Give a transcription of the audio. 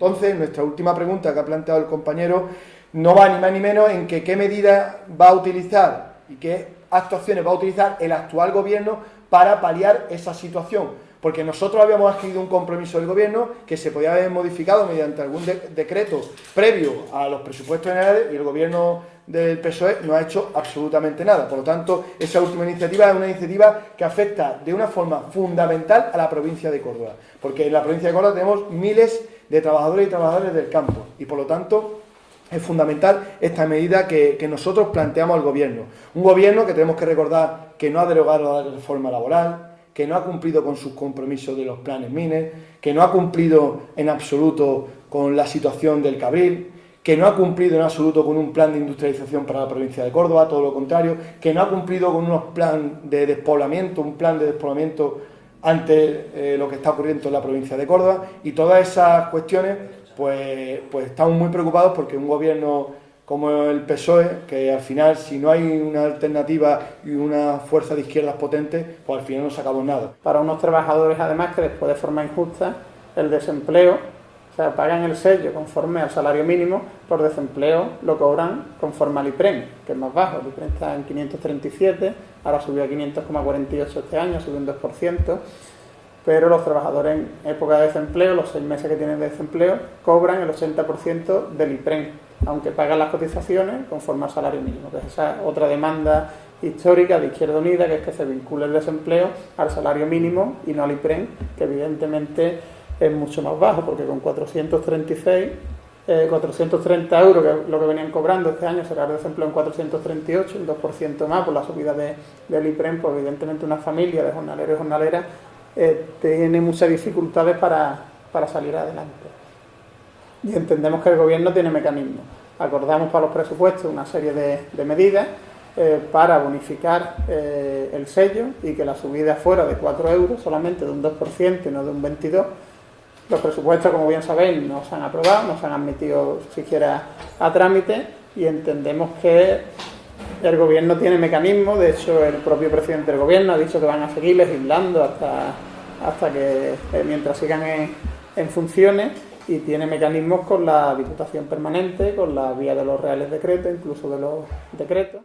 Entonces, nuestra última pregunta que ha planteado el compañero no va ni más ni menos en que qué medidas va a utilizar y qué actuaciones va a utilizar el actual gobierno para paliar esa situación porque nosotros habíamos adquirido un compromiso del gobierno que se podía haber modificado mediante algún decreto previo a los presupuestos generales y el gobierno del PSOE no ha hecho absolutamente nada. Por lo tanto, esa última iniciativa es una iniciativa que afecta de una forma fundamental a la provincia de Córdoba, porque en la provincia de Córdoba tenemos miles trabajadores y trabajadores del campo y por lo tanto es fundamental esta medida que, que, nosotros planteamos al Gobierno. Un Gobierno que tenemos que recordar que no ha derogado la reforma laboral, que no ha cumplido con sus compromisos de los planes MINES, que no ha cumplido en absoluto con la situación del Cabril, que no ha cumplido en absoluto con un plan de industrialización para la provincia de Córdoba, todo lo contrario, que no ha cumplido con unos plan de despoblamiento, un plan de despoblamiento ante eh, lo que está ocurriendo en la provincia de Córdoba y todas esas cuestiones pues, pues estamos muy preocupados porque un gobierno como el PSOE, que al final, si no hay una alternativa y una fuerza de izquierdas potente, pues al final no sacamos nada. Para unos trabajadores, además, que después de forma injusta, el desempleo, sea, pagan el sello conforme al salario mínimo, por desempleo lo cobran conforme al IPREM, que es más bajo. El IPREM está en 537, ahora subió a 500,48 este año, subió un 2% pero los trabajadores en época de desempleo, los seis meses que tienen de desempleo, cobran el 80% del IPREM, aunque pagan las cotizaciones conforme al salario mínimo, que es otra demanda histórica de Izquierda Unida, que es que se vincule el desempleo al salario mínimo y no al IPREM, que evidentemente es mucho más bajo, porque con 436 430 eh, euros, que es lo que venían cobrando este año, será el desempleo en 438, un 2% más por la subida de, del IPREM, pues evidentemente una familia de jornaleros y jornaleras eh, tiene muchas dificultades para, salir adelante. Y entendemos que el gobierno tiene mecanismos. Acordamos para los presupuestos una serie de, medidas eh, para bonificar el sello y que la subida fuera de 4 euros, solamente de un 2% y no de un 22%. Los presupuestos, como bien sabéis, no se han aprobado, no se han admitido siquiera a trámite y entendemos que el gobierno tiene mecanismos, de hecho el propio presidente del gobierno ha dicho que van a seguir legislando hasta, hasta que, eh, mientras sigan en, en funciones y tiene mecanismos con la Diputación Permanente, con la vía de los reales decretos, incluso de los decretos.